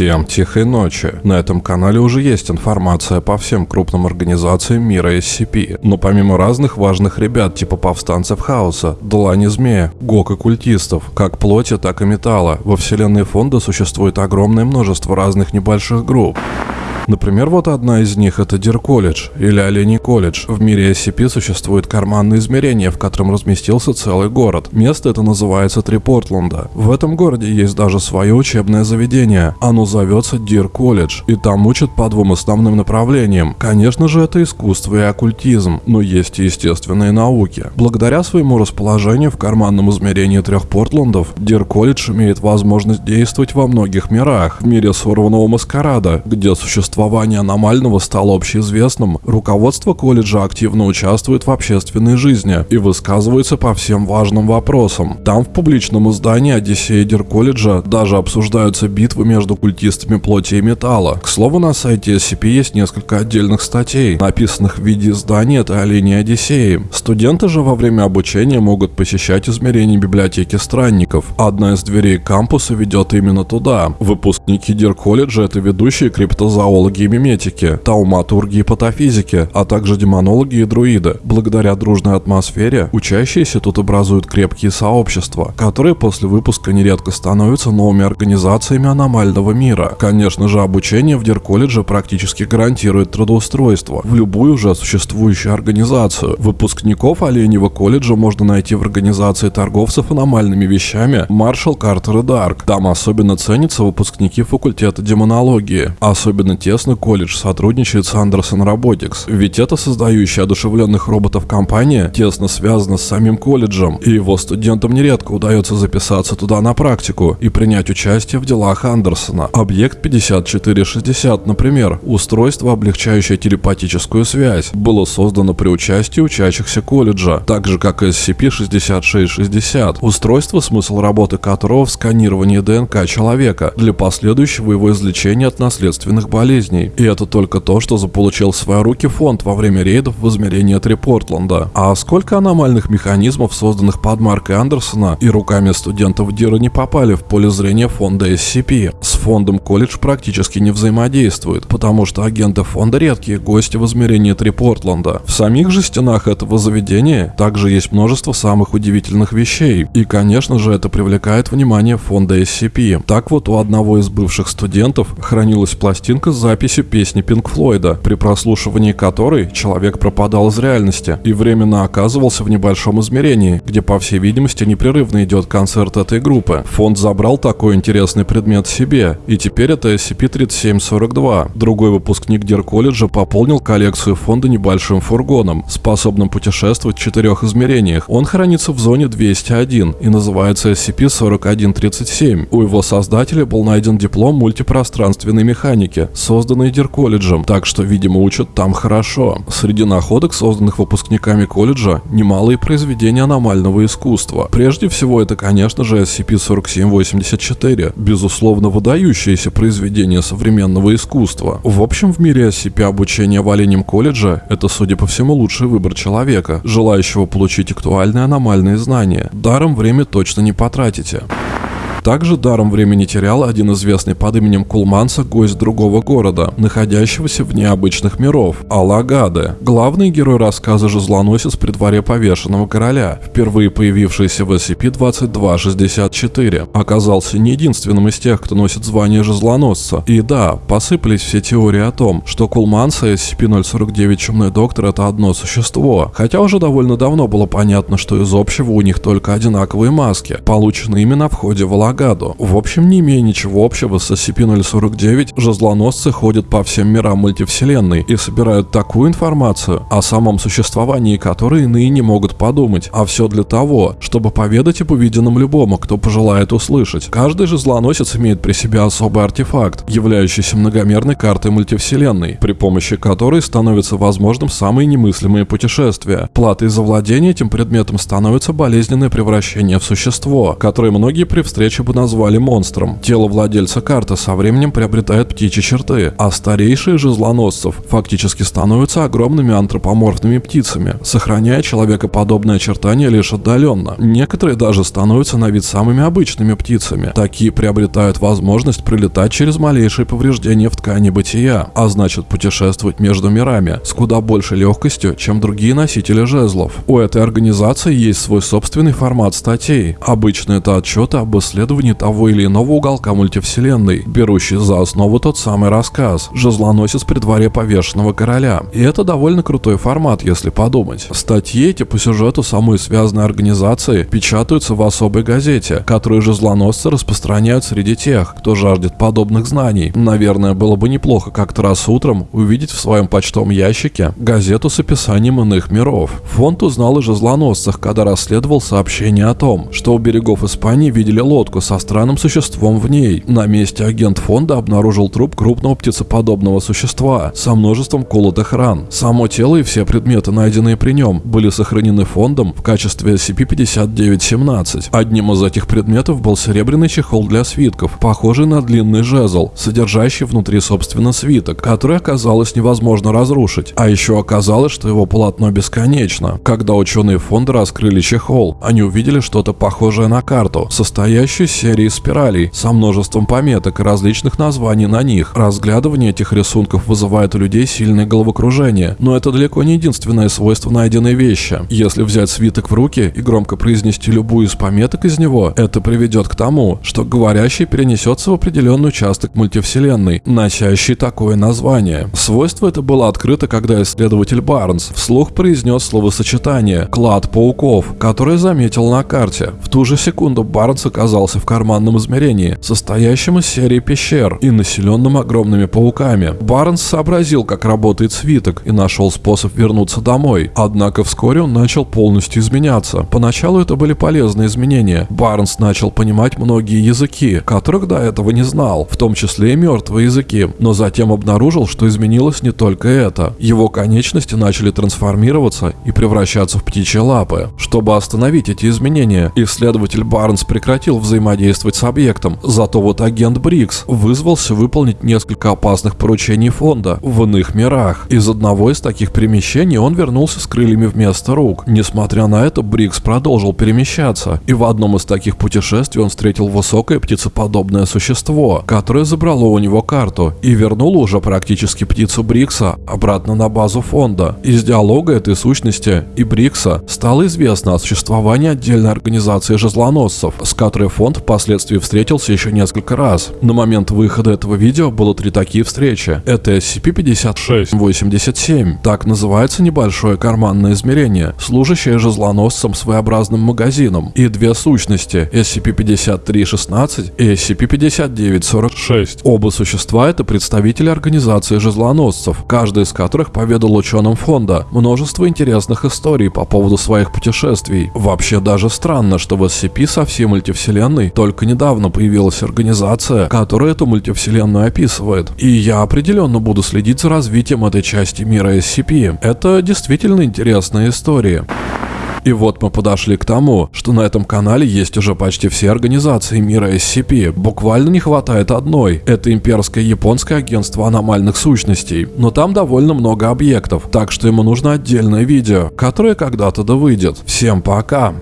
Всем тихой ночи. На этом канале уже есть информация по всем крупным организациям мира SCP. Но помимо разных важных ребят типа повстанцев хаоса, длани змея, ГОК и культистов, как плоти, так и металла, во вселенной фонда существует огромное множество разных небольших групп. Например, вот одна из них это Deer College или Олений колледж. В мире SCP существует карманное измерение, в котором разместился целый город. Место это называется Три Портленда. В этом городе есть даже свое учебное заведение. Оно зовется Deer College, и там учат по двум основным направлениям. Конечно же, это искусство и оккультизм, но есть и естественные науки. Благодаря своему расположению в карманном измерении трех Портландов, Deer College имеет возможность действовать во многих мирах. В мире сорванного маскарада, где существует существование аномального стало общеизвестным, руководство колледжа активно участвует в общественной жизни и высказывается по всем важным вопросам. Там в публичном издании Одиссея Deer College'а даже обсуждаются битвы между культистами плоти и металла. К слову, на сайте SCP есть несколько отдельных статей, написанных в виде издания этой оленей Одиссеи. Студенты же во время обучения могут посещать измерения библиотеки странников. Одна из дверей кампуса ведет именно туда. Выпускники Deer College'а это ведущие криптозоологи астрологи и миметики, тауматурги и патофизики, а также демонологи и друиды. Благодаря дружной атмосфере учащиеся тут образуют крепкие сообщества, которые после выпуска нередко становятся новыми организациями аномального мира. Конечно же, обучение в Дир-колледже практически гарантирует трудоустройство в любую уже существующую организацию. Выпускников Оленьего колледжа можно найти в организации торговцев аномальными вещами Маршал Картер и Дарк. Там особенно ценятся выпускники факультета демонологии, особенно те тесно колледж сотрудничает с Anderson Robotics, ведь это создающая одушевленных роботов компания тесно связана с самим колледжем, и его студентам нередко удается записаться туда на практику и принять участие в делах Андерсона. Объект 5460, например, устройство, облегчающее телепатическую связь, было создано при участии учащихся колледжа, так же как и SCP-6660, устройство, смысл работы которого в сканировании ДНК человека для последующего его излечения от наследственных болезней болезней. И это только то, что заполучил в свои руки фонд во время рейдов в измерении 3 Портленда. А сколько аномальных механизмов, созданных под маркой Андерсона и руками студентов Дира не попали в поле зрения фонда SCP. С фондом колледж практически не взаимодействует, потому что агенты фонда редкие гости в измерении 3 Портленда. В самих же стенах этого заведения также есть множество самых удивительных вещей. И конечно же это привлекает внимание фонда SCP. Так вот у одного из бывших студентов хранилась пластинка с записью песни Пинк Флойда, при прослушивании которой человек пропадал из реальности и временно оказывался в небольшом измерении, где по всей видимости непрерывно идет концерт этой группы. Фонд забрал такой интересный предмет себе, и теперь это SCP-3742. Другой выпускник Дир-колледжа пополнил коллекцию фонда небольшим фургоном, способным путешествовать в четырех измерениях. Он хранится в зоне 201 и называется SCP-4137. У его создателя был найден диплом мультипространственной механики с созданные Дир-колледжем, так что, видимо, учат там хорошо. Среди находок, созданных выпускниками колледжа, немалые произведения аномального искусства. Прежде всего, это, конечно же, SCP-4784, безусловно, выдающееся произведение современного искусства. В общем, в мире SCP обучение в Оленем колледже – это, судя по всему, лучший выбор человека, желающего получить актуальные аномальные знания. Даром время точно не потратите. Также даром времени терял один известный под именем Кулманса гость другого города, находящегося в необычных миров, Алагаде. Главный герой рассказа же злоносец при дворе повешенного короля, впервые появившийся в SCP-2264, оказался не единственным из тех, кто носит звание жезлоносца. И да, посыпались все теории о том, что Кулманса и SCP-049 Чумной Доктор это одно существо, хотя уже довольно давно было понятно, что из общего у них только одинаковые маски, полученные именно в ходе Валагады Агаду. В общем, не имея ничего общего с SCP-049, жезлоносцы ходят по всем мирам мультивселенной и собирают такую информацию, о самом существовании которой иные не могут подумать, а все для того, чтобы поведать об увиденном любому, кто пожелает услышать. Каждый жезлоносец имеет при себе особый артефакт, являющийся многомерной картой мультивселенной, при помощи которой становится возможным самые немыслимые путешествия. Платой за владение этим предметом становится болезненное превращение в существо, которое многие при встрече иначе бы назвали монстром. Тело владельца карты со временем приобретает птичьи черты, а старейшие же злоносцев фактически становятся огромными антропоморфными птицами, сохраняя человекоподобные очертания лишь отдаленно. Некоторые даже становятся на вид самыми обычными птицами. Такие приобретают возможность прилетать через малейшие повреждения в ткани бытия, а значит путешествовать между мирами с куда большей легкостью, чем другие носители жезлов. У этой организации есть свой собственный формат статей. Обычно это отчеты об исследовании того или иного уголка мультивселенной, берущий за основу тот самый рассказ «Жезлоносец при дворе повешенного короля». И это довольно крутой формат, если подумать. Статьи эти по сюжету самой связанной организации печатаются в особой газете, которую жезлоносцы распространяют среди тех, кто жаждет подобных знаний. Наверное, было бы неплохо как-то раз утром увидеть в своем почтовом ящике газету с описанием иных миров. Фонд узнал о жезлоносцах, когда расследовал сообщение о том, что у берегов Испании видели лодку со странным существом в ней. На месте агент фонда обнаружил труп крупного птицеподобного существа со множеством колотых ран. Само тело и все предметы, найденные при нем, были сохранены фондом в качестве SCP-5917. Одним из этих предметов был серебряный чехол для свитков, похожий на длинный жезл, содержащий внутри собственно свиток, который оказалось невозможно разрушить. А еще оказалось, что его полотно бесконечно. Когда ученые фонда раскрыли чехол, они увидели что-то похожее на карту, состоящую серии спиралей со множеством пометок и различных названий на них. Разглядывание этих рисунков вызывает у людей сильное головокружение, но это далеко не единственное свойство найденной вещи. Если взять свиток в руки и громко произнести любую из пометок из него, это приведет к тому, что говорящий перенесется в определенный участок мультивселенной, носящий такое название. Свойство это было открыто, когда исследователь Барнс вслух произнес словосочетание «клад пауков», которое заметил на карте. В ту же секунду Барнс оказался в карманном измерении, состоящем из серии пещер и населенным огромными пауками. Барнс сообразил, как работает свиток и нашел способ вернуться домой. Однако вскоре он начал полностью изменяться. Поначалу это были полезные изменения. Барнс начал понимать многие языки, которых до этого не знал, в том числе и мертвые языки, но затем обнаружил, что изменилось не только это. Его конечности начали трансформироваться и превращаться в птичьи лапы. Чтобы остановить эти изменения, исследователь Барнс прекратил взаимодействовать с объектом, зато вот агент Брикс вызвался выполнить несколько опасных поручений фонда в иных мирах. Из одного из таких перемещений он вернулся с крыльями вместо рук. Несмотря на это, Брикс продолжил перемещаться, и в одном из таких путешествий он встретил высокое птицеподобное существо, которое забрало у него карту и вернуло уже практически птицу Брикса обратно на базу фонда. Из диалога этой сущности и Брикса стало известно о существовании отдельной организации жезлоносцев, с которой фонд впоследствии встретился еще несколько раз. На момент выхода этого видео было три такие встречи. Это SCP-5687. Так называется небольшое карманное измерение, служащее жезлоносцем своеобразным магазином, и две сущности SCP-5316 и SCP-5946. Оба существа это представители организации жезлоносцев, каждый из которых поведал ученым фонда множество интересных историй по поводу своих путешествий. Вообще даже странно, что в SCP со всей мультивселенной только недавно появилась организация, которая эту мультивселенную описывает. И я определенно буду следить за развитием этой части мира SCP. Это действительно интересная история. И вот мы подошли к тому, что на этом канале есть уже почти все организации мира SCP. Буквально не хватает одной. Это имперское японское агентство аномальных сущностей. Но там довольно много объектов, так что ему нужно отдельное видео, которое когда-то да выйдет. Всем пока!